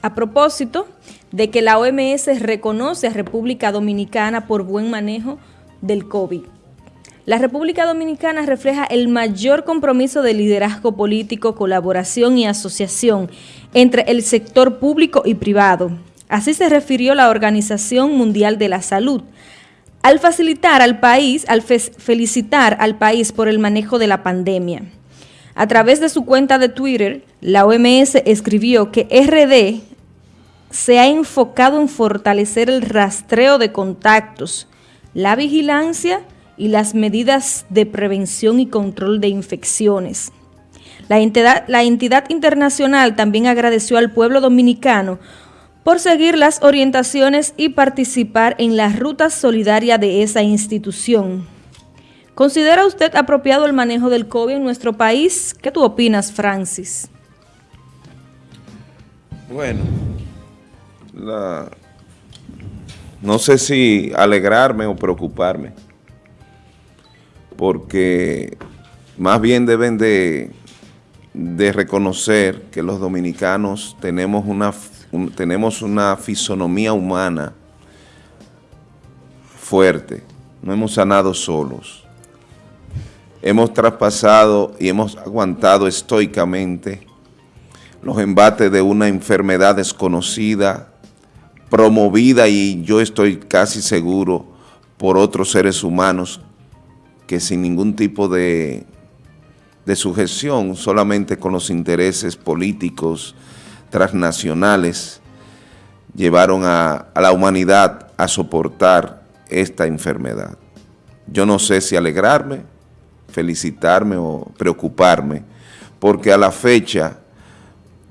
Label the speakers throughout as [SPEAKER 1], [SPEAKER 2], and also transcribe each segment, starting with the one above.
[SPEAKER 1] A propósito de que la OMS reconoce a República Dominicana por buen manejo del COVID. La República Dominicana refleja el mayor compromiso de liderazgo político, colaboración y asociación entre el sector público y privado. Así se refirió la Organización Mundial de la Salud, al facilitar al país, al felicitar al país por el manejo de la pandemia. A través de su cuenta de Twitter, la OMS escribió que RD se ha enfocado en fortalecer el rastreo de contactos, la vigilancia y las medidas de prevención y control de infecciones. La entidad, internacional también agradeció al pueblo dominicano por seguir las orientaciones y participar en la ruta solidaria de esa institución. ¿Considera usted apropiado el manejo del COVID en nuestro país? ¿Qué tú opinas, Francis?
[SPEAKER 2] Bueno, no sé si alegrarme o preocuparme, porque más bien deben de, reconocer que los dominicanos tenemos una, tenemos una fisonomía humana fuerte, no hemos sanado solos hemos traspasado y hemos aguantado estoicamente los embates de una enfermedad desconocida, promovida y yo estoy casi seguro por otros seres humanos que sin ningún tipo de, de sujeción, solamente con los intereses políticos transnacionales, llevaron a, a la humanidad a soportar esta enfermedad. Yo no sé si alegrarme, felicitarme o preocuparme, porque a la fecha,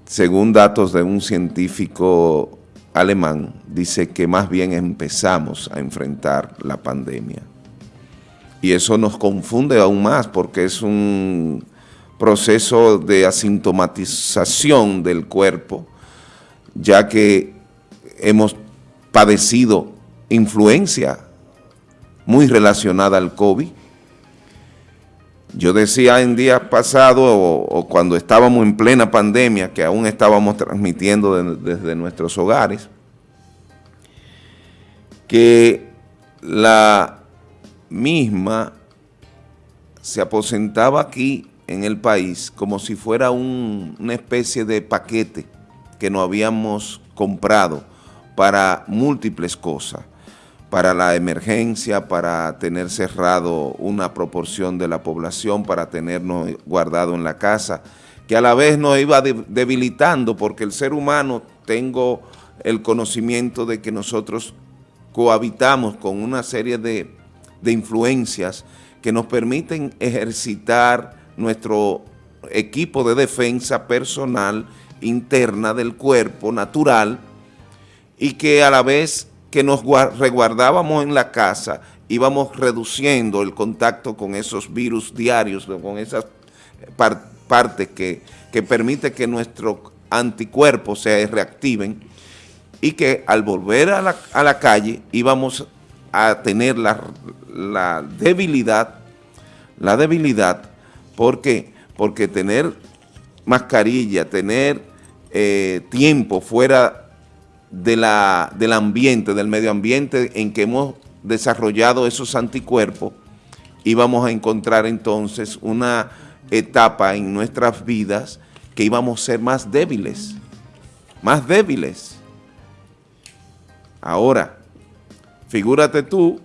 [SPEAKER 2] según datos de un científico alemán, dice que más bien empezamos a enfrentar la pandemia. Y eso nos confunde aún más porque es un proceso de asintomatización del cuerpo, ya que hemos padecido influencia muy relacionada al COVID, yo decía en días pasados o, cuando estábamos en plena pandemia, que aún estábamos transmitiendo desde nuestros hogares, que la misma se aposentaba aquí en el país como si fuera una especie de paquete que no habíamos comprado para múltiples cosas para la emergencia, para tener cerrado una proporción de la población, para tenernos guardado en la casa, que a la vez nos iba debilitando porque el ser humano, tengo el conocimiento de que nosotros cohabitamos con una serie de, de influencias que nos permiten ejercitar nuestro equipo de defensa personal interna del cuerpo natural y que a la vez que nos reguardábamos en la casa, íbamos reduciendo el contacto con esos virus diarios, con esas partes que, que permite que nuestros anticuerpos se reactiven y que al volver a la, a la calle íbamos a tener la, la debilidad, la debilidad, ¿por? Porque tener mascarilla, tener eh, tiempo fuera del ambiente, del medio ambiente en que hemos desarrollado esos anticuerpos y vamos a encontrar entonces una etapa en nuestras vidas que íbamos a ser más débiles, más débiles. Ahora, figúrate tú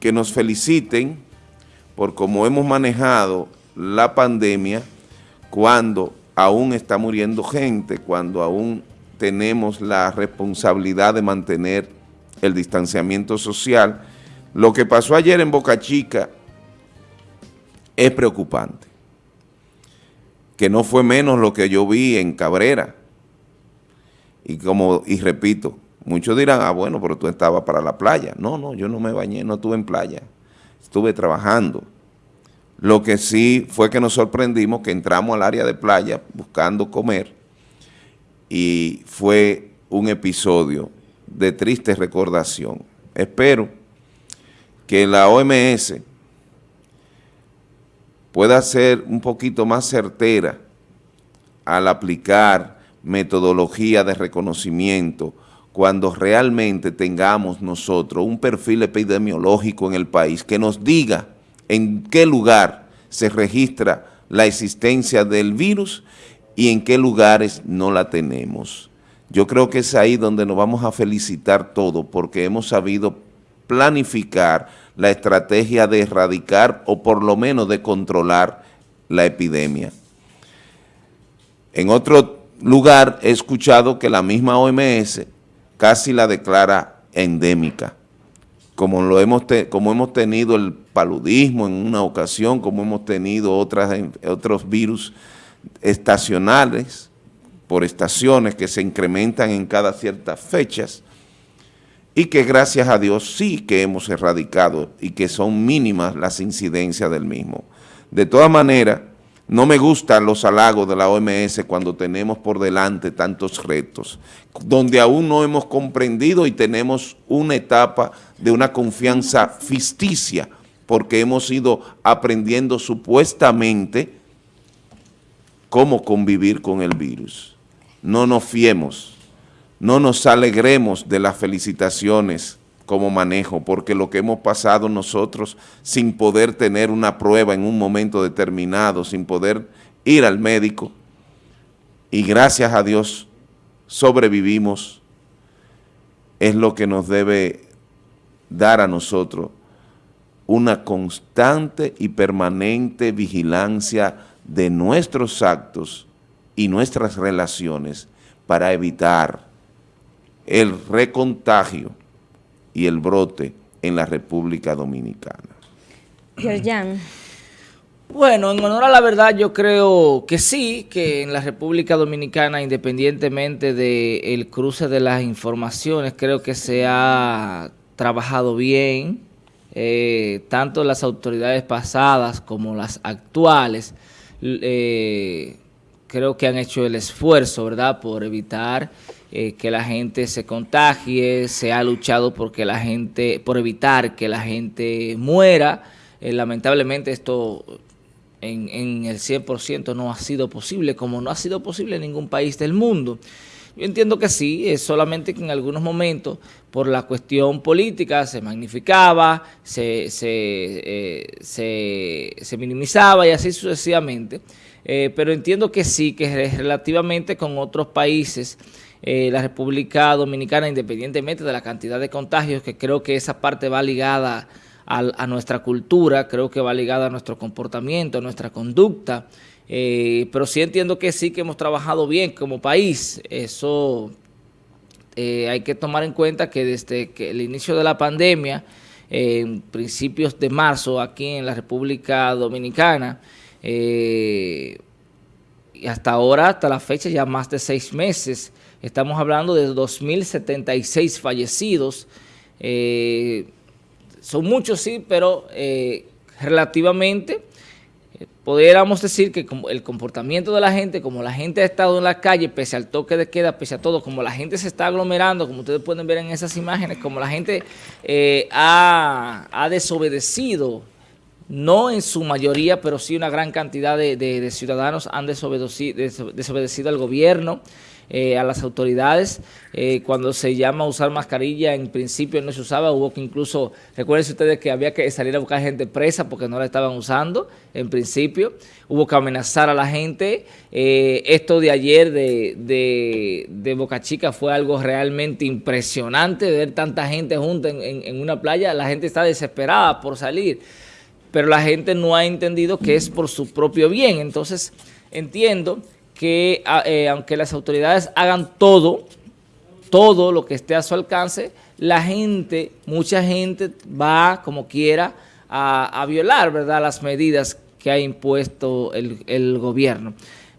[SPEAKER 2] que nos feliciten por cómo hemos manejado la pandemia cuando aún está muriendo gente, cuando aún tenemos la responsabilidad de mantener el distanciamiento social. Lo que pasó ayer en Boca Chica es preocupante, que no fue menos lo que yo vi en Cabrera. Y como, y repito, muchos dirán, ah, bueno, pero tú estabas para la playa. No, no, yo no me bañé, no estuve en playa, estuve trabajando. Lo que sí fue que nos sorprendimos que entramos al área de playa buscando comer y fue un episodio de triste recordación. Espero que la OMS pueda ser un poquito más certera al aplicar metodología de reconocimiento, cuando realmente tengamos nosotros un perfil epidemiológico en el país que nos diga en qué lugar se registra la existencia del virus y en qué lugares no la tenemos. Yo creo que es ahí donde nos vamos a felicitar todos porque hemos sabido planificar la estrategia de erradicar o por lo menos de controlar la epidemia. En otro lugar he escuchado que la misma OMS casi la declara endémica, como, lo hemos, como hemos tenido el paludismo en una ocasión, como hemos tenido otras, otros virus estacionales, por estaciones que se incrementan en cada ciertas fechas, y que gracias a Dios sí que hemos erradicado y que son mínimas las incidencias del mismo. De todas maneras, no me gustan los halagos de la OMS cuando tenemos por delante tantos retos, donde aún no hemos comprendido y tenemos una etapa de una confianza ficticia, porque hemos ido aprendiendo supuestamente cómo convivir con el virus. No nos fiemos, no nos alegremos de las felicitaciones como manejo, porque lo que hemos pasado nosotros sin poder tener una prueba en un momento determinado, sin poder ir al médico, y gracias a Dios sobrevivimos, es lo que nos debe dar a nosotros una constante y permanente vigilancia de nuestros actos y nuestras relaciones para evitar el recontagio y el brote en la República Dominicana.
[SPEAKER 3] Yerjan. Bueno, en honor a la verdad yo creo que sí, que en la República Dominicana, independientemente del cruce de las informaciones, creo que se ha trabajado bien, eh, tanto las autoridades pasadas como las actuales, eh, creo que han hecho el esfuerzo, ¿verdad?, por evitar eh, que la gente se contagie, se ha luchado porque la gente, por evitar que la gente muera. Eh, lamentablemente esto en, en el 100% no ha sido posible, como no ha sido posible en ningún país del mundo. Yo entiendo que sí, es solamente que en algunos momentos, por la cuestión política, se magnificaba, se, se, eh, se, se minimizaba y así sucesivamente. pero entiendo que sí, que relativamente con otros países eh, la República Dominicana, independientemente de la cantidad de contagios, que creo que esa parte va ligada a, nuestra cultura, creo que va ligada a nuestro comportamiento, a nuestra conducta, eh, pero sí entiendo que sí que hemos trabajado bien como país, eso eh, hay que tomar en cuenta que desde el inicio de la pandemia, en principios de marzo aquí en la República Dominicana, y hasta ahora, hasta la fecha, ya más de seis meses, Estamos hablando de 2.076 fallecidos. Eh, son muchos, sí, pero eh, relativamente eh, pudiéramos decir que el comportamiento de la gente, como la gente ha estado en la calle, pese al toque de queda, pese a todo, como la gente se está aglomerando, como ustedes pueden ver en esas imágenes, como la gente ha, desobedecido, no en su mayoría, pero sí una gran cantidad de, ciudadanos han desobedecido al gobierno, eh, a las autoridades. Eh, cuando se llama usar mascarilla, en principio no se usaba, hubo que incluso, recuerden ustedes que había que salir a buscar gente presa porque no la estaban usando, en principio. Hubo que amenazar a la gente. Eh, esto de ayer de, de, de, Boca Chica fue algo realmente impresionante, ver tanta gente junta en, en una playa. La gente está desesperada por salir, pero la gente no ha entendido que es por su propio bien. Entonces, entiendo que eh, aunque las autoridades hagan todo, todo lo que esté a su alcance, la gente, mucha gente va como quiera a, violar ¿verdad? las medidas que ha impuesto el, gobierno.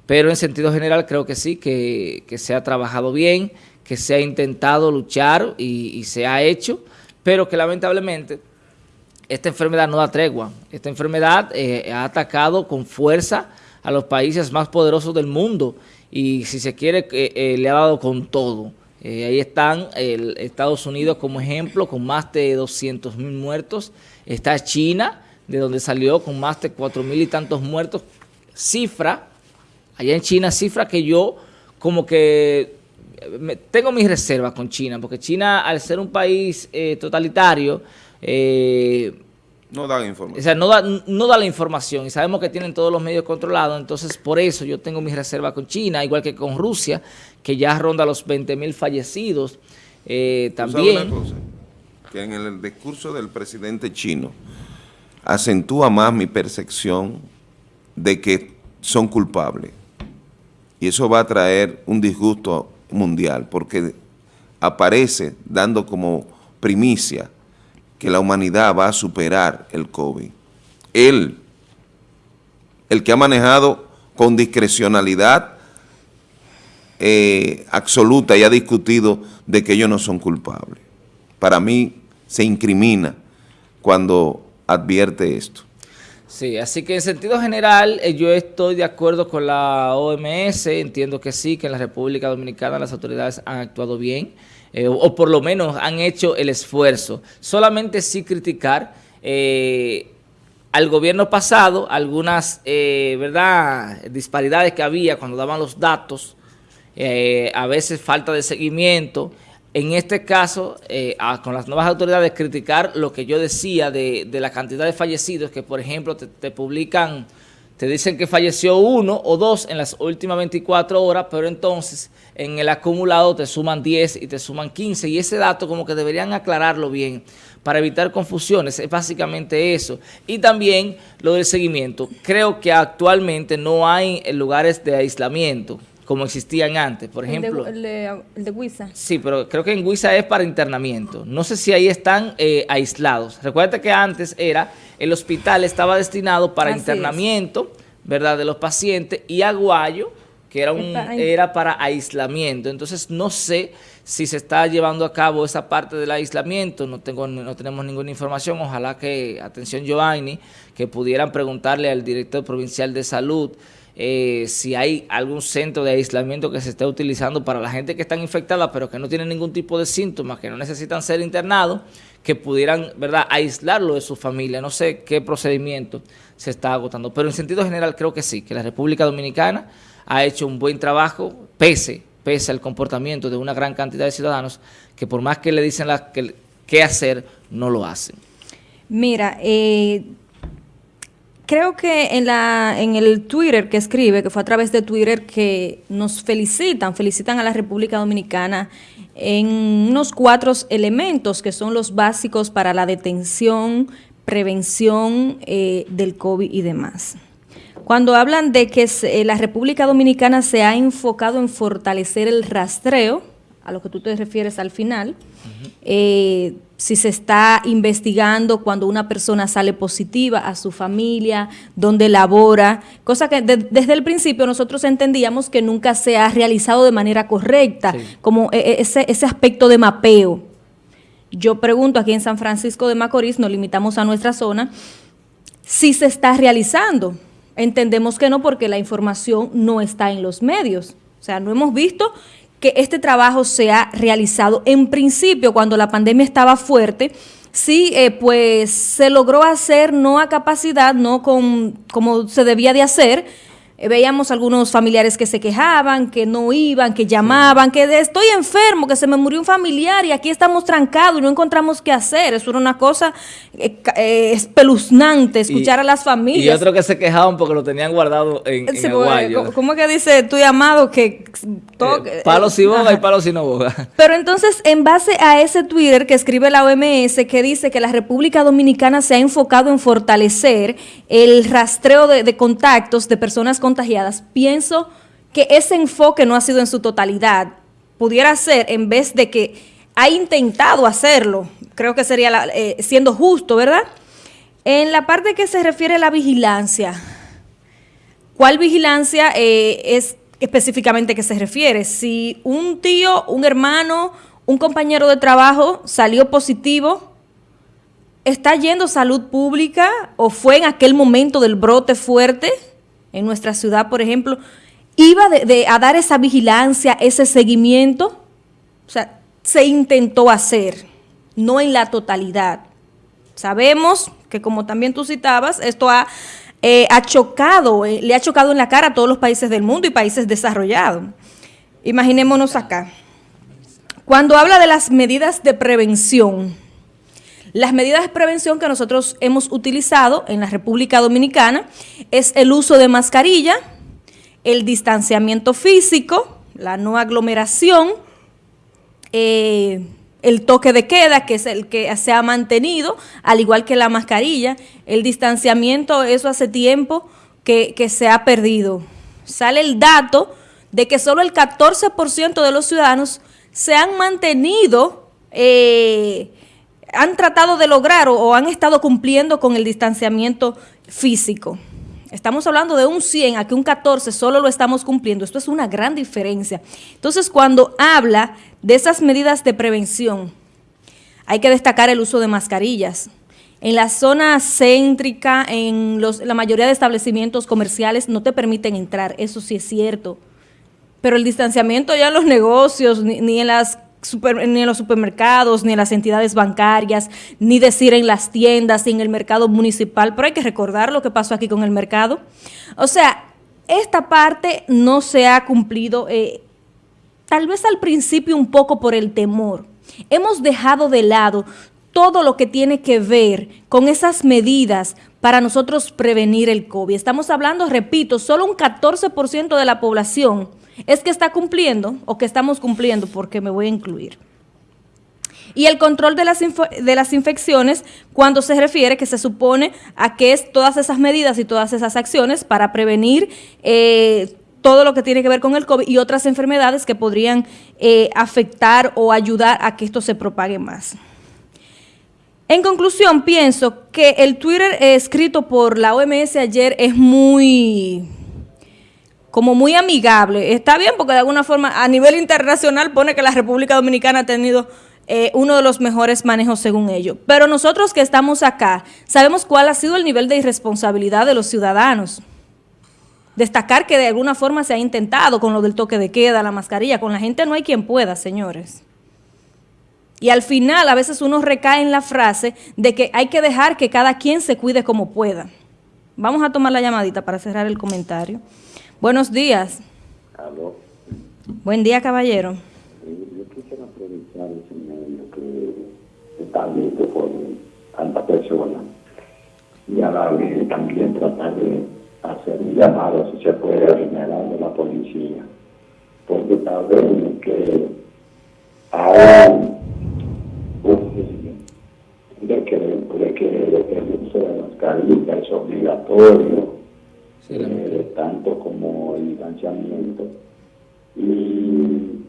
[SPEAKER 3] Pero en sentido general creo que sí, que, se ha trabajado bien, que se ha intentado luchar y, se ha hecho, pero que lamentablemente esta enfermedad no da tregua. Esta enfermedad eh, ha atacado con fuerza a los países más poderosos del mundo y si se quiere eh, eh, le ha dado con todo. Eh, ahí están el Estados Unidos como ejemplo con más de 200 mil muertos. Está China, de donde salió con más de 4 mil y tantos muertos. Cifra, allá en China, cifra que yo como que tengo mis reservas con China, porque China, al ser un país eh, totalitario, eh,
[SPEAKER 2] no da información.
[SPEAKER 3] O sea, no da, no da la información y sabemos que tienen todos los medios controlados, entonces por eso yo tengo mis reservas con China, igual que con Rusia, que ya ronda los 20 mil fallecidos. Eh, también.
[SPEAKER 2] Que en el discurso del presidente chino acentúa más mi percepción de que son culpables. Y eso va a traer un disgusto mundial, porque aparece dando como primicia que la humanidad va a superar el COVID. Él, el que ha manejado con discrecionalidad eh, absoluta y ha discutido de que ellos no son culpables. Para mí se incrimina cuando advierte esto.
[SPEAKER 3] Sí, así que en sentido general eh, yo estoy de acuerdo con la OMS, entiendo que sí, que en la República Dominicana las autoridades han actuado bien, eh, o, por lo menos han hecho el esfuerzo. Solamente sí criticar eh, al gobierno pasado algunas verdad disparidades que había cuando daban los datos, a veces falta de seguimiento, en este caso, eh, con las nuevas autoridades, criticar lo que yo decía de, la cantidad de fallecidos, que por ejemplo te, publican, te dicen que falleció uno o dos en las últimas 24 horas, pero entonces en el acumulado te suman 10 y te suman 15, y ese dato como que deberían aclararlo bien para evitar confusiones, es básicamente eso. Y también lo del seguimiento, creo que actualmente no hay lugares de aislamiento, como existían antes. Por ejemplo...
[SPEAKER 1] El de, el Huiza.
[SPEAKER 3] Sí, pero creo que en Huiza es para internamiento. No sé si ahí están eh, aislados. Recuerda que antes era, el hospital estaba destinado para internamiento, ¿verdad?, de los pacientes, y Aguayo, que era, un, era para aislamiento. Entonces, no sé si se está llevando a cabo esa parte del aislamiento, no tengo no tenemos ninguna información, ojalá que, atención Giovanni, que pudieran preguntarle al director provincial de salud eh, si hay algún centro de aislamiento que se esté utilizando para la gente que está infectada pero que no tiene ningún tipo de síntomas, que no necesitan ser internados, que pudieran verdad aislarlo de su familia. No sé qué procedimiento se está agotando, pero en sentido general creo que sí, que la República Dominicana ha hecho un buen trabajo, pese, pese al comportamiento de una gran cantidad de ciudadanos que por más que le dicen la, que, qué hacer, no lo hacen.
[SPEAKER 1] Mira, eh, creo que en, la, en el Twitter que escribe, que fue a través de Twitter, que nos felicitan, felicitan a la República Dominicana en unos cuatro elementos que son los básicos para la detención, prevención eh, del COVID y demás. Cuando hablan de que eh, la República Dominicana se ha enfocado en fortalecer el rastreo, a lo que tú te refieres al final, eh, si se está investigando cuando una persona sale positiva a su familia, dónde labora, cosa que desde el principio nosotros entendíamos que nunca se ha realizado de manera correcta, como e, e, ese, ese aspecto de mapeo. Yo pregunto aquí en San Francisco de Macorís, nos limitamos a nuestra zona, si se está realizando. Entendemos que no porque la información no está en los medios. O sea, no hemos visto que este trabajo se ha realizado. En principio, cuando la pandemia estaba fuerte, sí, eh, pues se logró hacer no a capacidad, no con como se debía de hacer, veíamos algunos familiares que se quejaban, que no iban, que llamaban, que de, estoy enfermo, que se me murió un familiar y aquí estamos trancados y no encontramos qué hacer. Eso era una cosa eh, eh, espeluznante, escuchar a las familias.
[SPEAKER 3] Y otro que se quejaban porque lo tenían guardado en, en
[SPEAKER 1] ¿Cómo que dice tu llamado que...
[SPEAKER 3] palo si boga y palo si no boga.
[SPEAKER 1] Pero entonces, en base a ese Twitter que escribe la OMS, que dice que la República Dominicana se ha enfocado en fortalecer el rastreo de, de contactos de personas con pienso que ese enfoque no ha sido en su totalidad. Pudiera ser, en vez de que ha intentado hacerlo, creo que sería eh, siendo justo, ¿verdad? En la parte que se refiere a la vigilancia, ¿cuál vigilancia eh, es específicamente que se refiere? Si un tío, un hermano, un compañero de trabajo salió positivo, ¿está yendo salud pública o fue en aquel momento del brote fuerte? En nuestra ciudad, por ejemplo, iba a dar esa vigilancia, ese seguimiento. O sea, se intentó hacer, no en la totalidad. Sabemos que, como también tú citabas, esto ha, eh, chocado, eh, le ha chocado en la cara a todos los países del mundo y países desarrollados. imaginémonos acá. Cuando habla de las medidas de prevención, las medidas de prevención que nosotros hemos utilizado en la República Dominicana es el uso de mascarilla, el distanciamiento físico, la no aglomeración, eh, el toque de queda, que es el que se ha mantenido, al igual que la mascarilla, el distanciamiento, eso hace tiempo que, se ha perdido. Sale el dato de que solo el 14% de los ciudadanos se han mantenido, eh, han tratado de lograr o, han estado cumpliendo con el distanciamiento físico. Estamos hablando de un 100 a que un 14 solo lo estamos cumpliendo. Esto es una gran diferencia. Entonces, cuando habla de esas medidas de prevención, hay que destacar el uso de mascarillas. En la zona céntrica, en la mayoría de establecimientos comerciales no te permiten entrar, eso sí es cierto. Pero el distanciamiento ya en los negocios, ni, en las ni en los supermercados, ni en las entidades bancarias, ni decir en las tiendas, ni en el mercado municipal, pero hay que recordar lo que pasó aquí con el mercado. O sea, esta parte no se ha cumplido, eh, tal vez al principio un poco por el temor. Hemos dejado de lado todo lo que tiene que ver con esas medidas para nosotros prevenir el COVID. Estamos hablando, repito, solo un 14% de la población es que está cumpliendo o que estamos cumpliendo porque me voy a incluir. Y el control de las, de las infecciones cuando se refiere que se supone a que es todas esas medidas y todas esas acciones para prevenir eh, todo lo que tiene que ver con el COVID y otras enfermedades que podrían eh, afectar o ayudar a que esto se propague más. En conclusión, pienso que el Twitter escrito por la OMS ayer es muy como muy amigable. Está bien porque de alguna forma a nivel internacional pone que la República Dominicana ha tenido eh, uno de los mejores manejos según ellos. Pero nosotros que estamos acá sabemos cuál ha sido el nivel de irresponsabilidad de los ciudadanos. Destacar que de alguna forma se ha intentado con lo del toque de queda, la mascarilla, con la gente no hay quien pueda, señores. Y al final a veces uno recae en la frase de que hay que dejar que cada quien se cuide como pueda. Vamos a tomar la llamadita para cerrar el comentario. Buenos días.
[SPEAKER 4] Aló.
[SPEAKER 1] Buen día, caballero.
[SPEAKER 4] Yo quisiera aprovechar ese medio que está visto por tanta persona y a la vez también tratar de hacer un llamado si se puede generar de la policía. Porque tal vez que hay de que, de que el uso de mascarilla es obligatorio eh, tanto como el distanciamiento. Y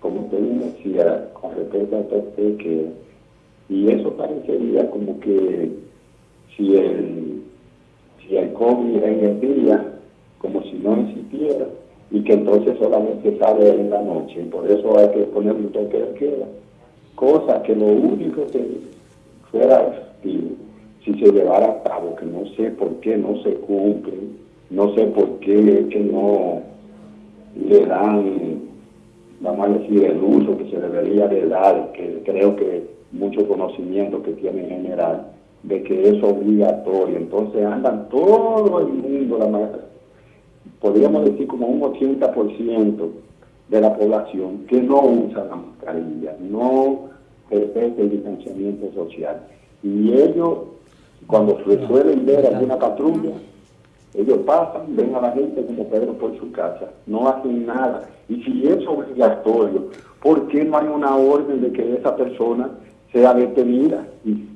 [SPEAKER 4] como usted decía, con respecto a que, y eso parecería como que si el, si el COVID en el día, como si no existiera, y que entonces solamente sale en la noche, y por eso hay que poner un toque de queda. Cosa que lo único que fuera efectivo, si se llevara a cabo, que no sé por qué no se cumple, no sé por qué es que no le dan, vamos a decir, el uso que se debería de dar, que creo que mucho conocimiento que tiene en general, de que es obligatorio. Entonces andan todo el mundo, la podríamos decir como un 80% de la población que no usa la mascarilla, no respeta el distanciamiento social. Y ellos, cuando suelen ver alguna patrulla, ellos pasan, ven a la gente como Pedro por su casa, no hacen nada. Y si es obligatorio, ¿por qué no hay una orden de que esa persona sea detenida? Y,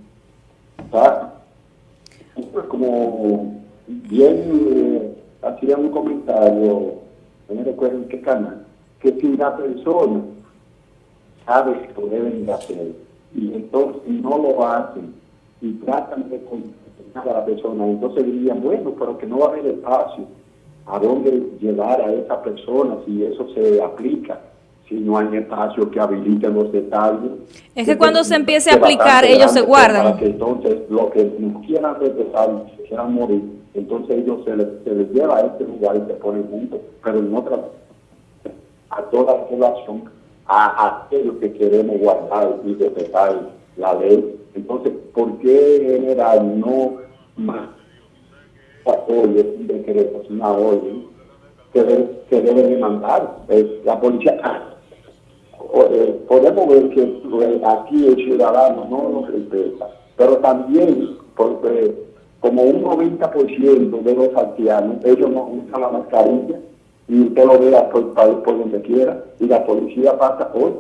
[SPEAKER 4] como bien eh, hacía un comentario, no me recuerdo en qué canal, que si la persona sabe que lo deben hacer y entonces no lo hacen y tratan de a la persona. Entonces dirían, bueno, pero que no va a haber espacio a dónde llevar a esa persona si eso se aplica si no hay espacio que habilite los detalles.
[SPEAKER 1] Es que cuando se empiece a aplicar, ellos se guardan.
[SPEAKER 4] Para que entonces lo que no quieran regresar y quieran morir, entonces ellos se les, se les lleva a este lugar y se ponen juntos, pero en otra, a toda la población, a, aquellos que queremos guardar y respetar la ley. Entonces, ¿por qué general no más apoyo, un decreto, una orden, se debe, demandar. la policía, eh, podemos ver que eh, aquí el ciudadano no nos respeta, pero también porque como un 90% de los haitianos, ellos no usan la mascarilla y usted lo ve por, por donde quiera y la policía pasa hoy.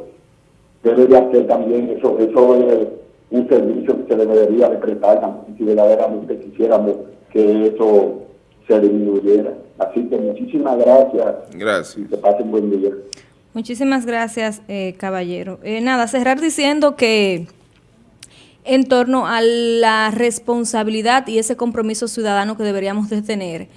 [SPEAKER 4] Debe de hacer también eso, eso es un servicio que se debería de prestar si verdaderamente quisiéramos que eso se disminuyera. Así que muchísimas gracias.
[SPEAKER 2] Gracias.
[SPEAKER 4] Y que pasen buen día.
[SPEAKER 1] Muchísimas gracias, eh, caballero. Eh, nada, cerrar diciendo que en torno a la responsabilidad y ese compromiso ciudadano que deberíamos de tener,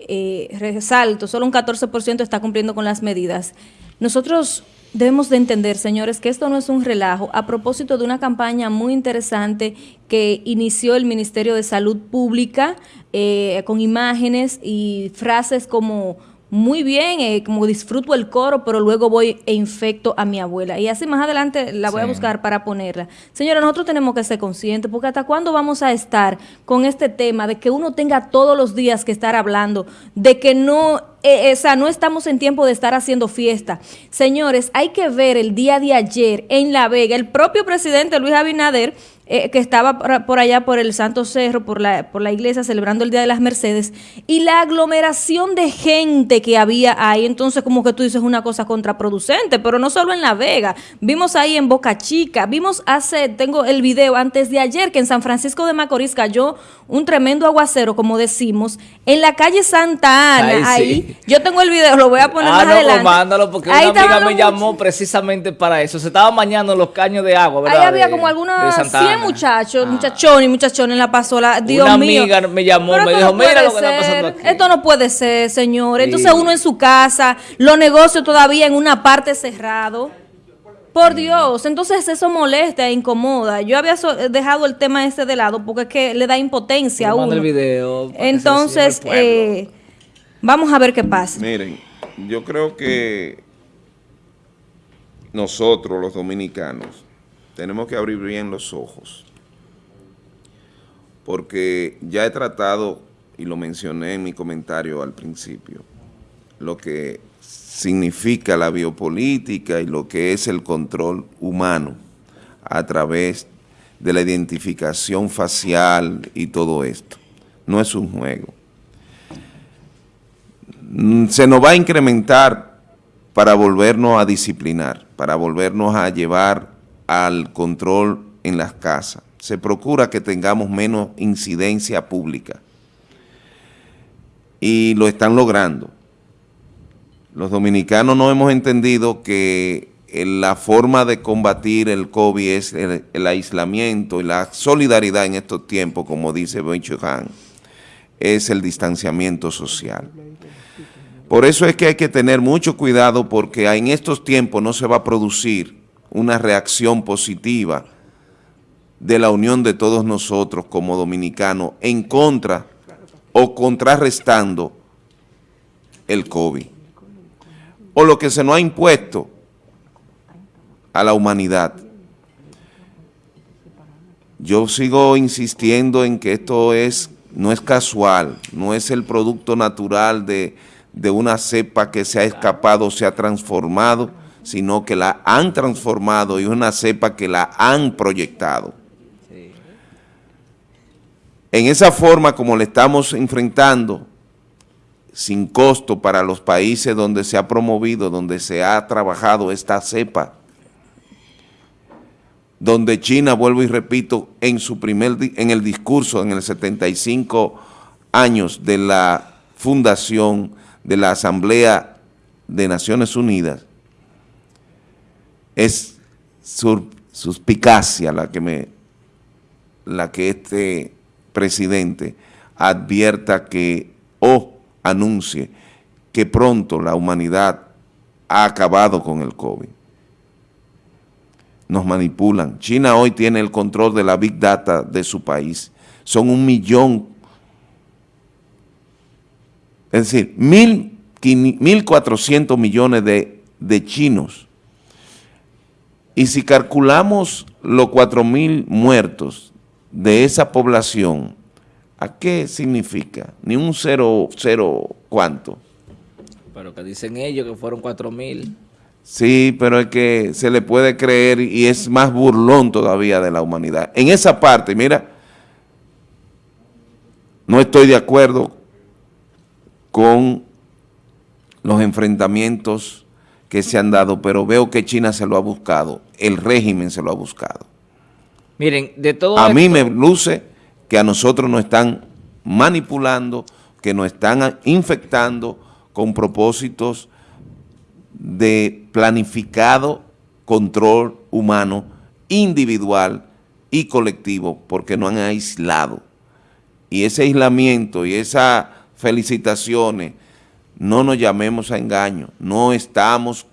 [SPEAKER 1] eh, resalto, solo un 14% está cumpliendo con las medidas. Nosotros Debemos de entender, señores, que esto no es un relajo. A propósito de una campaña muy interesante que inició el Ministerio de Salud Pública eh, con imágenes y frases como muy bien, eh, como disfruto el coro, pero luego voy e infecto a mi abuela. Y así más adelante la voy a buscar para ponerla. Señora, nosotros tenemos que ser conscientes, porque hasta cuándo vamos a estar con este tema de que uno tenga todos los días que estar hablando, de que no, eh, no estamos en tiempo de estar haciendo fiesta. Señores, hay que ver el día de ayer en La Vega, el propio presidente Luis Abinader, eh, que estaba por allá por el Santo Cerro, por la, por la iglesia, celebrando el Día de las Mercedes, y la aglomeración de gente que había ahí, entonces como que tú dices una cosa contraproducente, pero no solo en La Vega, vimos ahí en Boca Chica, vimos hace, tengo el video antes de ayer, que en San Francisco de Macorís cayó un tremendo aguacero, como decimos, en la calle Santa Ana, ahí, yo tengo el video, lo voy a poner
[SPEAKER 3] ah,
[SPEAKER 1] más no, adelante.
[SPEAKER 3] mándalo, porque una amiga me llamó precisamente para eso, se estaba mañando los caños de agua, ¿verdad?
[SPEAKER 1] Ahí había como algunas muchachos, ah. muchachón y muchachón en la pasola. Dios
[SPEAKER 3] Una amiga me llamó, me dijo, mira lo que está pasando aquí.
[SPEAKER 1] Esto no puede ser, señor. Entonces uno en su casa, los negocios todavía en una parte cerrado. Por Dios, entonces eso molesta e incomoda. Yo había dejado el tema este de lado porque es que le da impotencia a uno.
[SPEAKER 3] El video
[SPEAKER 1] entonces, eh, vamos a ver qué pasa.
[SPEAKER 2] Miren, yo creo que nosotros los dominicanos tenemos que abrir bien los ojos porque ya he tratado, y lo mencioné en mi comentario al principio, lo que significa la biopolítica y lo que es el control humano a través de la identificación facial y todo esto. No es un juego. Se nos va a incrementar para volvernos a disciplinar, para volvernos a llevar al control en las casas se procura que tengamos menos incidencia pública. Y lo están logrando. Los dominicanos no hemos entendido que la forma de combatir el COVID es el, aislamiento y la solidaridad en estos tiempos, como dice Ben Han, es el distanciamiento social. Por eso es que hay que tener mucho cuidado porque en estos tiempos no se va a producir una reacción positiva de la unión de todos nosotros como dominicanos en contra o contrarrestando el COVID. O lo que se nos ha impuesto a la humanidad. Yo sigo insistiendo en que esto es no es casual, no es el producto natural de, de una cepa que se ha escapado, se ha transformado, sino que la han transformado y una cepa que la han proyectado. En esa forma como le estamos enfrentando, sin costo para los países donde se ha promovido, donde se ha trabajado esta cepa, donde China, vuelvo y repito, en su primer en el discurso, en el 75 años de la fundación de la Asamblea de Naciones Unidas, es suspicacia la que me la que este presidente advierta que o anuncie que pronto la humanidad ha acabado con el COVID. Nos manipulan. China hoy tiene el control de la Big Data de su país. Son un millón, es decir, mil, mil cuatrocientos millones de, de chinos. Y si calculamos los cuatro mil muertos de esa población, ¿a qué significa? Ni un cero, cero, ¿cuánto?
[SPEAKER 3] Pero que dicen ellos que fueron 4 mil.
[SPEAKER 2] Sí, pero es que se le puede creer y es más burlón todavía de la humanidad. En esa parte, mira, no estoy de acuerdo con los enfrentamientos que se han dado, pero veo que China se lo ha buscado, el régimen se lo ha buscado.
[SPEAKER 3] Miren, de todo
[SPEAKER 2] A mí me luce que a nosotros nos están manipulando, que nos están infectando con propósitos de planificado control humano individual y colectivo, porque no han aislado. Y ese aislamiento y esas felicitaciones, no nos llamemos a engaño, no estamos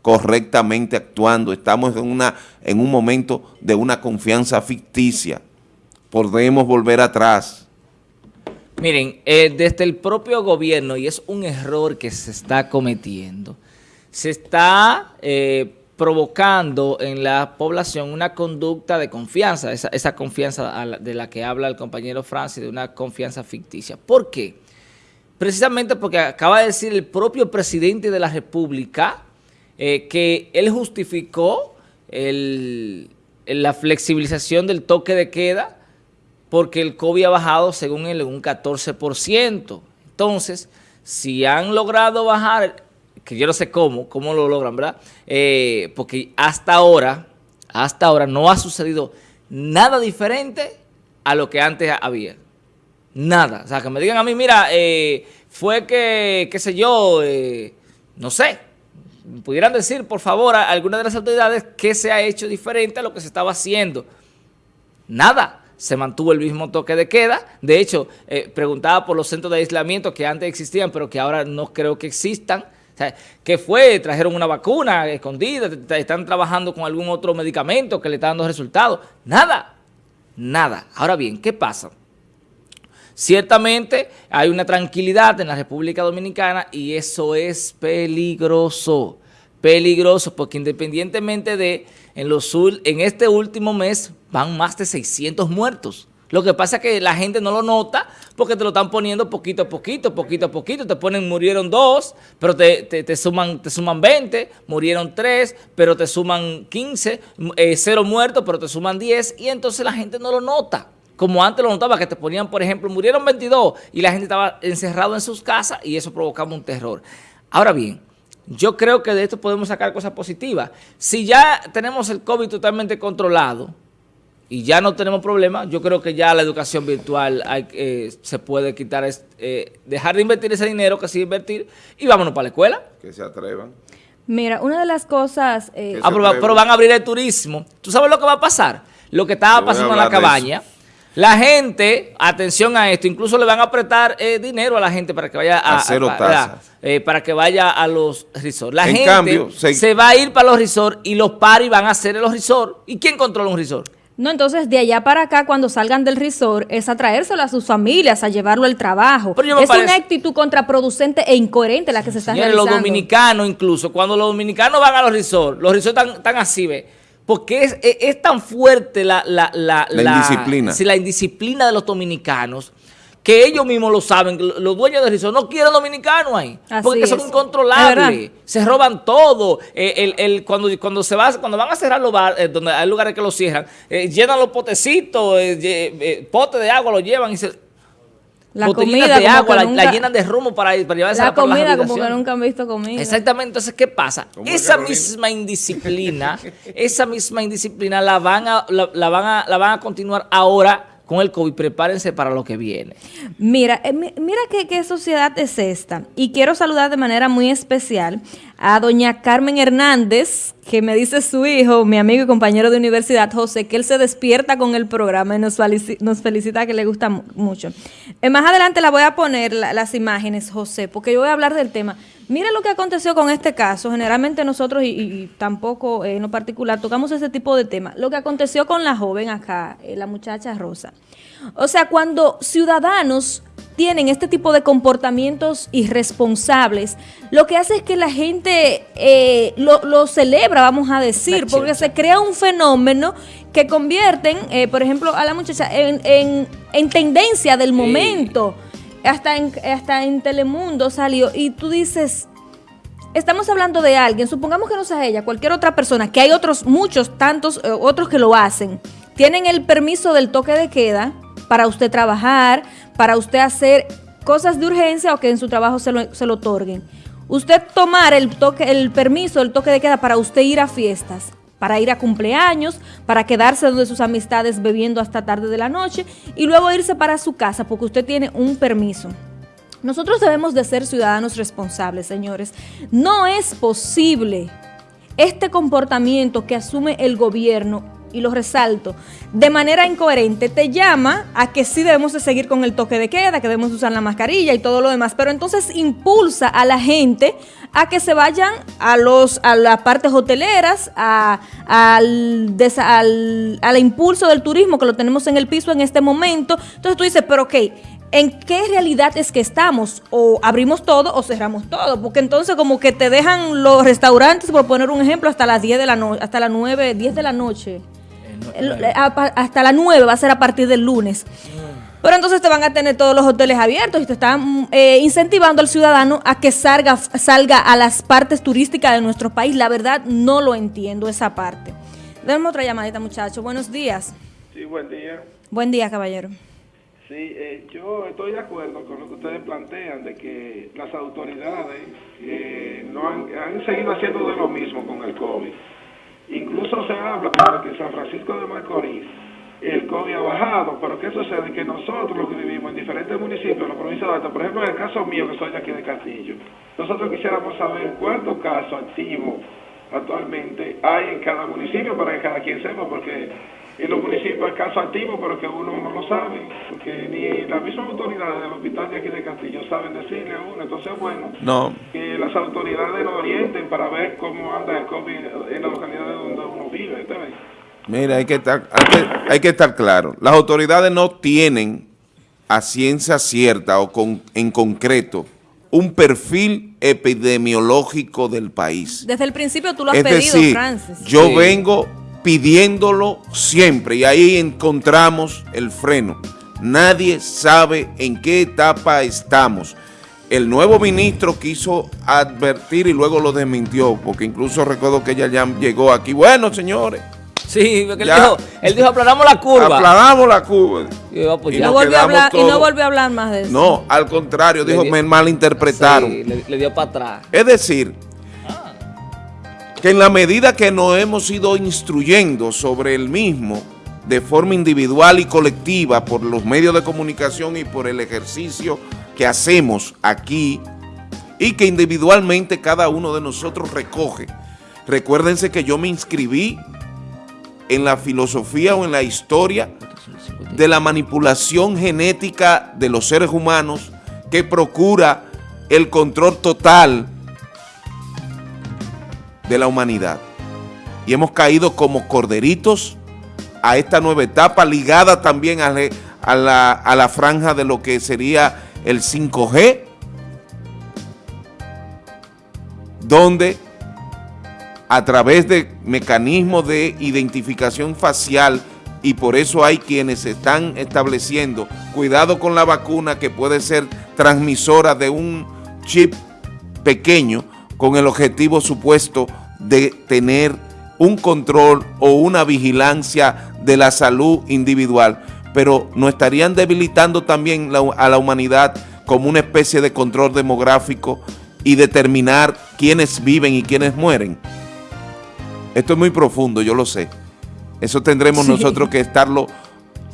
[SPEAKER 2] correctamente actuando, estamos en, una, en un momento de una confianza ficticia, podemos volver atrás.
[SPEAKER 3] Miren, eh, desde el propio gobierno, y es un error que se está cometiendo, se está eh, provocando en la población una conducta de confianza, esa, esa confianza de la que habla el compañero Francis, de una confianza ficticia. ¿Por qué? Precisamente porque acaba de decir el propio presidente de la República eh, que él justificó la flexibilización del toque de queda porque el COVID ha bajado, según él, un 14%. Entonces, si han logrado bajar, que yo no sé cómo, cómo lo logran, ¿verdad? Eh, porque hasta ahora, hasta ahora no ha sucedido nada diferente a lo que antes había. Nada. O sea, que me digan a mí, mira, eh, fue que, qué sé yo, eh, no sé, pudieran decir, por favor, a alguna de las autoridades qué se ha hecho diferente a lo que se estaba haciendo. Nada se mantuvo el mismo toque de queda. De hecho, eh, preguntaba por los centros de aislamiento que antes existían, pero que ahora no creo que existan. ¿Qué fue? ¿Trajeron una vacuna escondida? ¿Están trabajando con algún otro medicamento que le está dando resultados? Nada, nada. Ahora bien, ¿qué pasa? Ciertamente hay una tranquilidad en la República Dominicana y eso es peligroso, peligroso, porque independientemente de en, los, en este último mes van más de 600 muertos. Lo que pasa es que la gente no lo nota porque te lo están poniendo poquito a poquito, poquito a poquito. Te ponen, murieron dos, pero te, suman, te suman 20, murieron tres, pero te suman 15, eh, cero muertos, pero te suman 10, y entonces la gente no lo nota. Como antes lo notaba, que te ponían, por ejemplo, murieron 22 y la gente estaba encerrado en sus casas y eso provocaba un terror. Ahora bien, yo creo que de esto podemos sacar cosas positivas. Si ya tenemos el COVID totalmente controlado y ya no tenemos problemas, yo creo que ya la educación virtual eh, se puede quitar, eh, dejar de invertir ese dinero que sí invertir y vámonos para la escuela.
[SPEAKER 2] Que se atrevan.
[SPEAKER 1] Mira, una de las cosas...
[SPEAKER 3] Eh, ah, pero, van a abrir el turismo. ¿Tú sabes lo que va a pasar? Lo que estaba pasando en la cabaña. La gente, atención a esto, incluso le van a apretar eh, dinero a la gente para que vaya a, eh, para que vaya a los resorts. La gente se... va a ir para los resorts y los paris van a hacer en los resorts. ¿Y quién controla un resort?
[SPEAKER 1] No, entonces de allá para acá, cuando salgan del resort, es a traérselo a sus familias, a llevarlo al trabajo. Es una actitud contraproducente e incoherente la que se está realizando.
[SPEAKER 3] los dominicanos incluso, cuando los dominicanos van a los resorts, los resorts están, están así, ve porque es, es, tan fuerte la, la, la,
[SPEAKER 2] la indisciplina.
[SPEAKER 3] la indisciplina de los dominicanos que ellos mismos lo saben, los dueños de resort no quieren dominicanos ahí, porque son incontrolables, se roban todo, eh, el, el, cuando, cuando, se va, cuando van a cerrar los bares, eh, donde hay lugares que los cierran, eh, llenan los potecitos, potes de agua los llevan y se
[SPEAKER 1] la comida de agua,
[SPEAKER 3] la, llenan de rumbo para, para llevarse
[SPEAKER 1] la comida como que nunca han visto comida.
[SPEAKER 3] Exactamente, entonces, ¿qué pasa? Esa misma indisciplina, esa misma indisciplina la van a, la, van a, la van a continuar ahora con el COVID, prepárense para lo que viene.
[SPEAKER 1] Mira, eh, mira qué, sociedad es esta. Y quiero saludar de manera muy especial a doña Carmen Hernández, que me dice su hijo, mi amigo y compañero de universidad, José, que él se despierta con el programa y nos, felicita, que le gusta mucho. Eh, más adelante la voy a poner las imágenes, José, porque yo voy a hablar del tema. Mira lo que aconteció con este caso. Generalmente nosotros, y, tampoco eh, en lo particular, tocamos ese tipo de temas. Lo que aconteció con la joven acá, eh, la muchacha Rosa. O sea, cuando ciudadanos tienen este tipo de comportamientos irresponsables, lo que hace es que la gente eh, lo, celebra, vamos a decir, porque se crea un fenómeno que convierten, por ejemplo, a la muchacha en, en, tendencia del momento. Hasta en, hasta en Telemundo salió y tú dices, estamos hablando de alguien, supongamos que no sea ella, cualquier otra persona, que hay otros, muchos, tantos eh, otros que lo hacen, tienen el permiso del toque de queda para usted trabajar, para usted hacer cosas de urgencia o que en su trabajo se lo, se lo otorguen. Usted tomar el, toque, el permiso del toque de queda para usted ir a fiestas, para ir a cumpleaños, para quedarse donde sus amistades bebiendo hasta tarde de la noche y luego irse para su casa porque usted tiene un permiso. Nosotros debemos de ser ciudadanos responsables, señores. No es posible este comportamiento que asume el gobierno y lo resalto, de manera incoherente, te llama a que sí debemos de seguir con el toque de queda, que debemos usar la mascarilla y todo lo demás, pero entonces impulsa a la gente a que se vayan a los a las partes hoteleras, a, al, al, al impulso del turismo que lo tenemos en el piso en este momento. Entonces tú dices, pero ok, ¿en qué realidad es que estamos? O abrimos todo o cerramos todo, porque entonces como que te dejan los restaurantes, por poner un ejemplo, hasta las 10 de la noche, hasta las 9, 10 de la noche hasta la 9 va a ser a partir del lunes. Pero entonces te van a tener todos los hoteles abiertos y te están eh, incentivando al ciudadano a que salga, salga a las partes turísticas de nuestro país. La verdad, no lo entiendo esa parte. Denme otra llamadita, muchachos. Buenos días.
[SPEAKER 5] Sí, buen día.
[SPEAKER 1] Buen día, caballero.
[SPEAKER 5] Sí, eh, yo estoy de acuerdo con lo que ustedes plantean de que las autoridades eh, no han, han seguido haciendo de lo mismo con el COVID. Incluso se habla de que San Francisco de Macorís el COVID ha bajado, pero ¿qué sucede? Que nosotros los que vivimos en diferentes municipios de la provincia de Alta, por ejemplo en el caso mío que soy de aquí de Castillo, nosotros quisiéramos saber cuántos casos activos actualmente hay en cada municipio para que cada quien sepa, porque en los municipios hay casos activos, pero que uno no lo sabe, porque ni las mismas autoridades del hospital de aquí de Castillo saben decirle a uno. Entonces, bueno, que las autoridades lo orienten para ver cómo anda el COVID en la localidad donde uno vive.
[SPEAKER 2] Mira, hay que, estar, hay que, estar claro. Las autoridades no tienen a ciencia cierta o con, en concreto un perfil epidemiológico del país.
[SPEAKER 1] Desde el principio tú lo has pedido, Francis.
[SPEAKER 2] Yo vengo pidiéndolo siempre y ahí encontramos el freno. Nadie sabe en qué etapa estamos. El nuevo ministro quiso advertir y luego lo desmintió, porque incluso recuerdo que ella ya llegó aquí. Bueno, señores.
[SPEAKER 3] Sí, porque él, dijo, él dijo, aplanamos la curva.
[SPEAKER 2] Aplanamos la curva.
[SPEAKER 1] Y, no volvió a hablar, y, no volvió a hablar, más de eso.
[SPEAKER 2] No, al contrario, dijo, me malinterpretaron.
[SPEAKER 3] Sí, le dio para atrás.
[SPEAKER 2] Es decir, que en la medida que nos hemos ido instruyendo sobre el mismo de forma individual y colectiva por los medios de comunicación y por el ejercicio que hacemos aquí y que individualmente cada uno de nosotros recoge. Recuérdense que yo me inscribí en la filosofía o en la historia de la manipulación genética de los seres humanos que procura el control total de la humanidad. Y hemos caído como corderitos a esta nueva etapa, ligada también a, la, a la franja de lo que sería el 5G, donde a través de mecanismos de identificación facial y por eso hay quienes están estableciendo cuidado con la vacuna que puede ser transmisora de un chip pequeño con el objetivo supuesto de tener un control o una vigilancia de la salud individual, pero no estarían debilitando también a la humanidad como una especie de control demográfico y determinar quiénes viven y quiénes mueren. Esto es muy profundo, yo lo sé. Eso tendremos nosotros que estarlo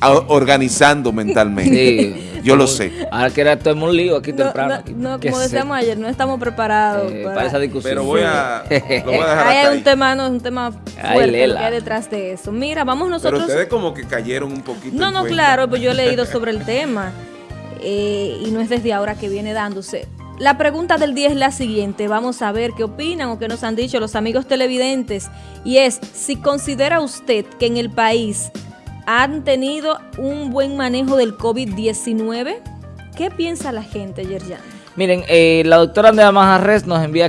[SPEAKER 2] organizando mentalmente. Yo lo sé.
[SPEAKER 3] Ahora que era todo un lío aquí temprano.
[SPEAKER 1] No, como decíamos ayer, no estamos preparados
[SPEAKER 3] eh, para, esa discusión.
[SPEAKER 2] Pero voy a, lo voy a dejar
[SPEAKER 1] hay un tema, no, un tema fuerte que hay detrás de eso. Mira, vamos nosotros...
[SPEAKER 2] Pero ustedes como que cayeron un poquito
[SPEAKER 1] No, no, claro, pues yo he leído sobre el tema eh, y no es desde ahora que viene dándose. La pregunta del día es la siguiente, vamos a ver qué opinan o qué nos han dicho los amigos televidentes y es si considera usted que en el país han tenido un buen manejo del COVID-19. ¿Qué piensa la gente, Yerjan?
[SPEAKER 3] Miren, eh, la doctora Andrea Majarres nos envía